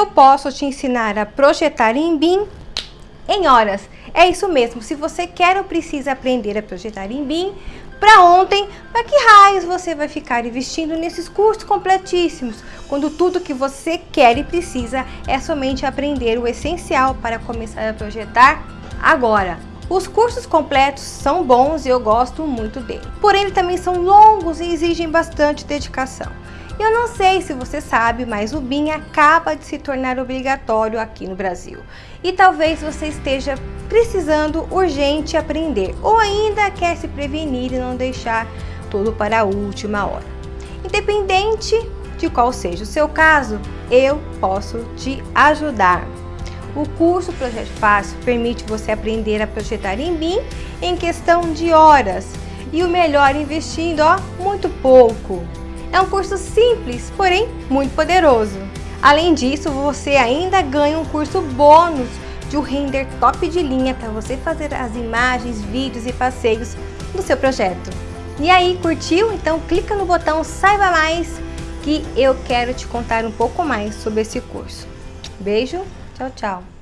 eu posso te ensinar a projetar em BIM em horas. É isso mesmo, se você quer ou precisa aprender a projetar em BIM, para ontem, para que raios você vai ficar investindo nesses cursos completíssimos, quando tudo que você quer e precisa é somente aprender o essencial para começar a projetar agora. Os cursos completos são bons e eu gosto muito dele, porém eles também são longos e exigem bastante dedicação. Eu não sei se você sabe, mas o BIM acaba de se tornar obrigatório aqui no Brasil. E talvez você esteja precisando urgente aprender ou ainda quer se prevenir e não deixar tudo para a última hora. Independente de qual seja o seu caso, eu posso te ajudar. O curso Projeto Fácil permite você aprender a projetar em BIM em questão de horas e o melhor investindo ó, muito pouco. É um curso simples, porém muito poderoso. Além disso, você ainda ganha um curso bônus de um render top de linha para você fazer as imagens, vídeos e passeios do seu projeto. E aí, curtiu? Então clica no botão Saiba Mais que eu quero te contar um pouco mais sobre esse curso. Beijo, tchau, tchau!